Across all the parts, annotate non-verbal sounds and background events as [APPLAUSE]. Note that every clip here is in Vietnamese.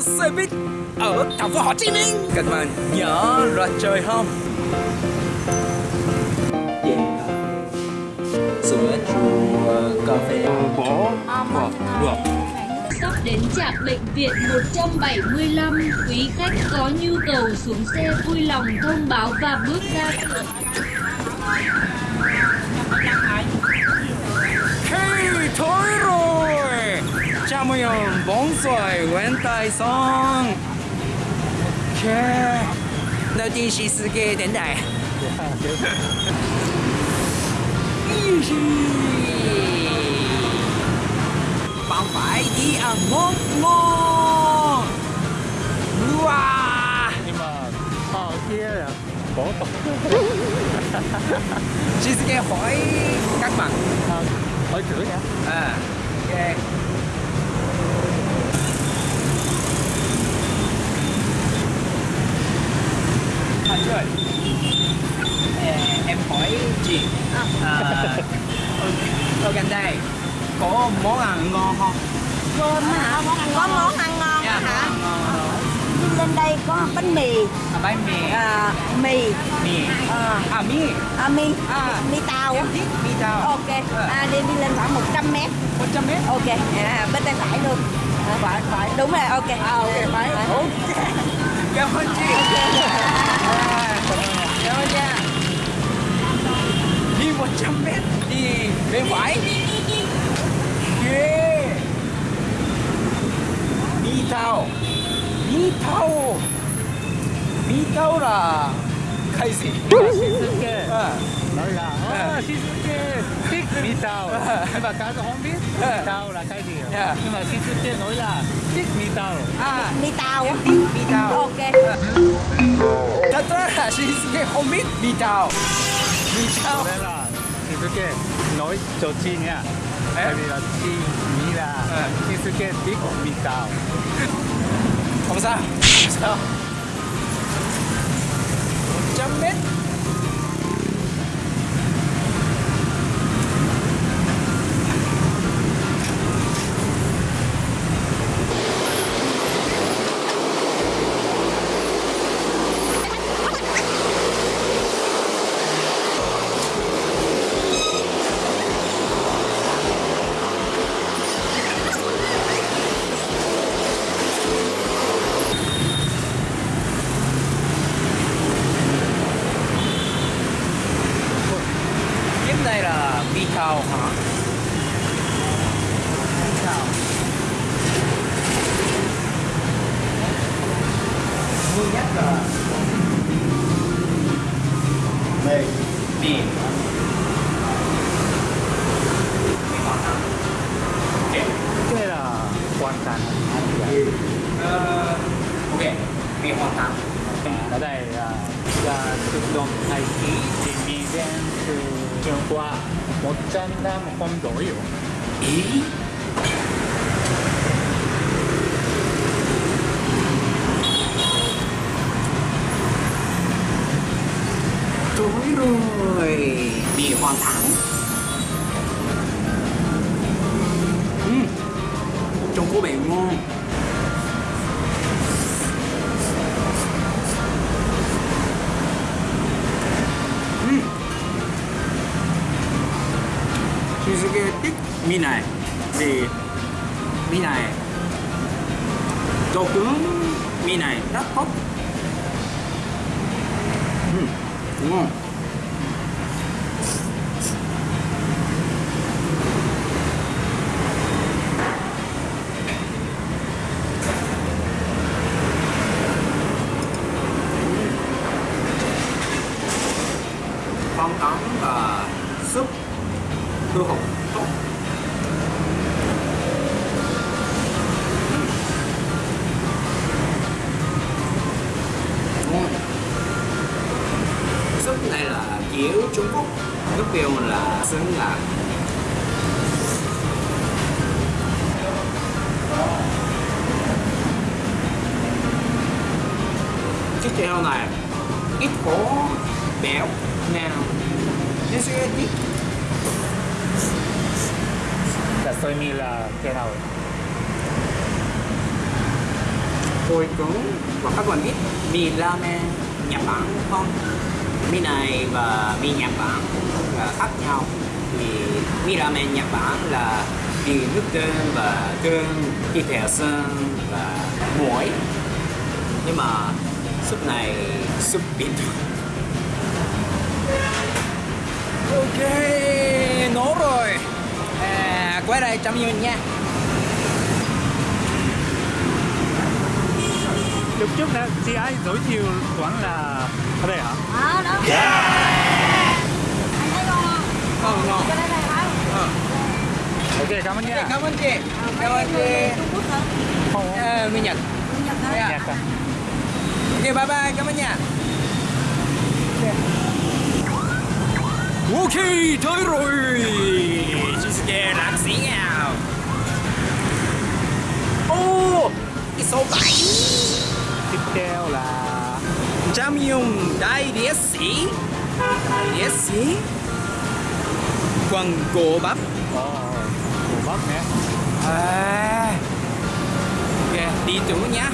xe buýt ở thành phố Hồ Chí Minh. Các bạn nhớ ra chơi không? Yeah. sữa chua cà phê. Bò bò bò Sắp đến trạm bệnh viện 175 Quý khách có nhu cầu xuống xe vui lòng thông báo và bước ra cửa Hey, thôi rồi Cameron Bonsai Wen Tai Song. Yeah. Đầu tiên chị sư kê đến đại. Bạn phải đi ăn ngon ngon. Wow. Nhưng mà họ kia là bỏ tộc. Chị sư kê hỏi các bạn. À, hỏi chữ hả? À. Yeah. À, trời à, Em hỏi chị à, [LAUGHS] ở, ở gần đây có món ăn ngon không? Cơm hả? Có món ăn ngon. Dạ, hả? lên đây có bánh mì, À, bánh mì. À, mì, mì. À, À, mì. À, mì, À, mì tàu. em thích mì tàu. Ok, à, đi đi lên khoảng 100 mét. 100 mét? Ok, à, bên tay phải luôn. À, Phải, phải. Đúng rồi, ok. À, ok, phải Ok Cảm ơn chị À, Cảm ơn nha Đi 100 mét Đi bên phải Yeah Mi tao Mi tao Mi tao là cái gì? Nói là À. à, Shizuke thích [LAUGHS] mì tàu. Nhưng mà cả không biết mì tàu là cái gì? Dạ. nhưng mà Shizuke nói là thích mì tàu. À. Mì tàu. Mi tao Ok. Thật ra là Shizuke không biết Mi tao Mi tao nên là Shizuke nói cho chị nha tại vì là chị nghĩ là À. Shizuke thích mì tàu. Không sao. Không sao. 100 mét Cái này là mi cao một trăm năm không đổi Ý? Tối rồi. Bị hoàn thẳng. Ừ. Trông có bèo ngon mi này. Thì mi này Độ cứng mi này rất tốt ừ. Ngon Phong tắm và súp hư hụt tốt Trung Quốc. Nước tiêu là xứng là chiếc heo này ít có béo nào nên sẽ ít là tôi nghĩ là cái nào? Tôi cũng và các bạn biết mì ramen Nhật Bản không? Mì này và mì Nhật Bản là khác nhau. Thì mì ramen Nhật Bản là vì nước tương và tương, thịt heo sơn và muối. Nhưng mà súp này súp bình thường. Ok, nấu rồi. À, quay đây chăm nhìn nha. Lúc trước nè, chị ấy giới thiệu quán là ở đây hả? Ờ, đó. Anh thấy ngon không? Ngon ngon. Cho đây này hả? Ờ. Ok, cảm ơn nha. cảm ơn chị. Cảm ơn chị. Trung Quốc hả? Không, À, Minh Nhật. Trung Nhật hả? Dạ. nhạc à. Ok, bye bye, cảm ơn nha. Ok, tới rồi. Shinsuke làm gì nào? Ô, cái số 7. Theo là đại đĩa sĩ. Đại đĩa sĩ. Quần cổ bắp. Ồ, Hồ Bắc nè. À. Ok, đi tủ nhá.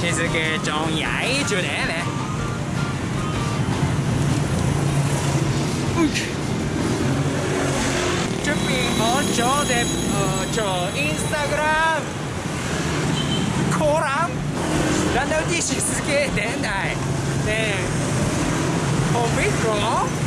静けちょんやい。ちゅうねえねうっ。チュッピンオチョでちょインスタグラム。コランランダウティシスケーデンダイねえ。ホンビッン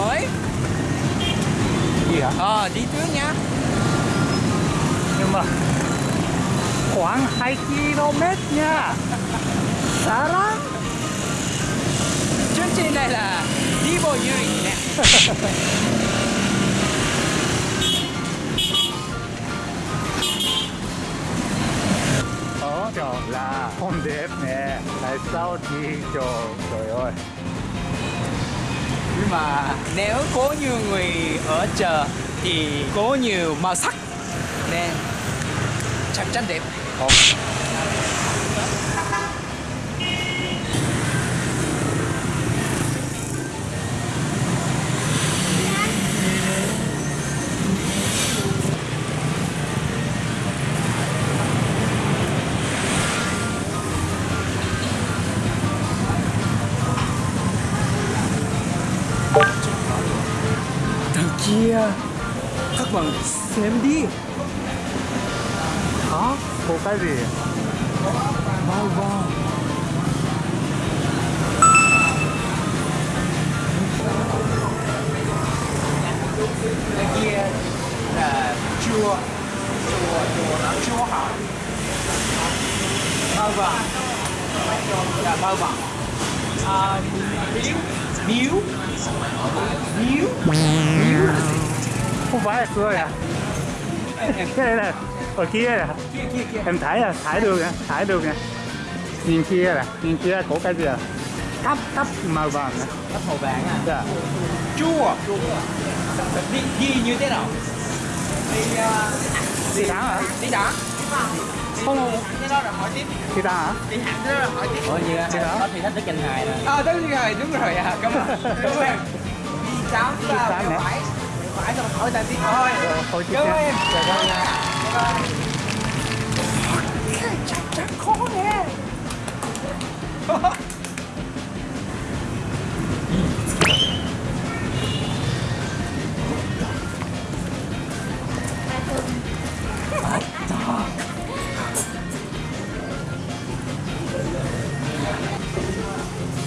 mới Gì hả? Ờ, đi trước nha Nhưng mà khoảng 2 km nha. Xa lắm. Chương trình này là đi bộ du lịch nè chỗ là hôm đẹp nè. Tại sao đi chỗ trời ơi. Nhưng mà nếu có nhiều người ở chợ thì có nhiều màu sắc Nên chắc chắn đẹp Không. Bạn xem đi Hả? Có cái gì? Wow wow Đằng kia là chùa Chùa, chùa là chùa hả Bao vàng Là bao vàng à, Miếu Miếu Là? Không là à? Cái này là ở kia à? Kia kia kia Em thấy à? Thấy được nè, thấy được nè. nhìn kia là nhìn kia có cái gì à cắp cắp màu vàng này Cắp màu vàng à? dạ Chua. Chua. Đi, đi như thế nào? Đi, uh, đi đá hả đi đá. không Cái đó là hỏi tiếp. đi đá hả Đi hẳn đó là hỏi tiếp. Ủa như Đi đá. có thì thích tới kênh hài nè. À, tới kênh hài, đúng rồi à. Cảm ơn. [LAUGHS] Cảm ơn em. Đi Đi là sáng hỏi ta tiếp thôi. Rồi, thôi tiếp Cảm ơn em. Cảm ơn nha. Chắc khó nè.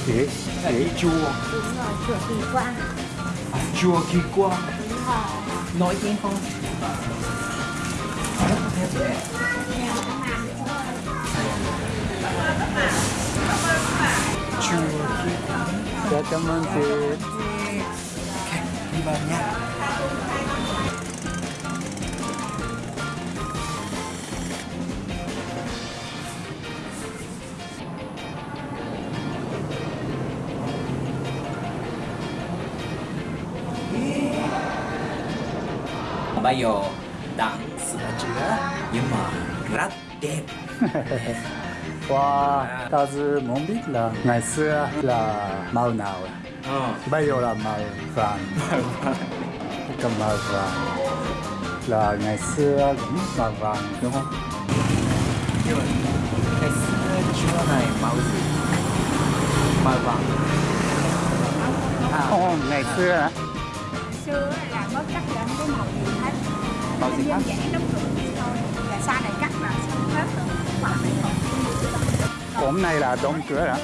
chị chị chùa Đúng rồi, chùa Kỳ Quang. à, chùa kỳ quang nói tiếng không? Kỳ dạ cảm ơn chị. Đi vào nha bây giờ đang sửa chữa nhưng mà rất đẹp. Wow, ta dự muốn biết là ngày xưa là màu nào ờ. Bây giờ là [LAUGHS] màu vàng. Cái màu vàng là ngày xưa cũng màu vàng đúng không? nhưng mà chữa này màu gì? Màu vàng. À Không, ngày xưa hả? Xưa là có cắt lên cái màu gì hết. cửa thôi. Là sau này cắt là xong hết rồi. Cổng này là đóng cửa hết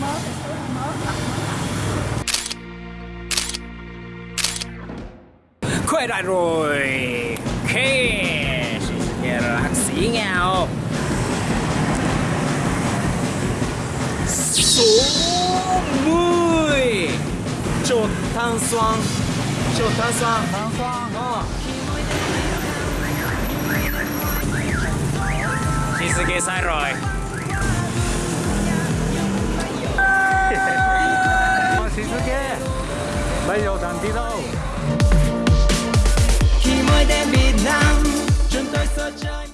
mớ quay lại rồi ok nghe là sĩ nghèo số 10 chỗ thanh xoan しょ炭酸炭酸しすぎサイロイ Sisuke Bây giờ đàn đi đâu Khi mới đem Việt Nam Chúng tôi sơ chơi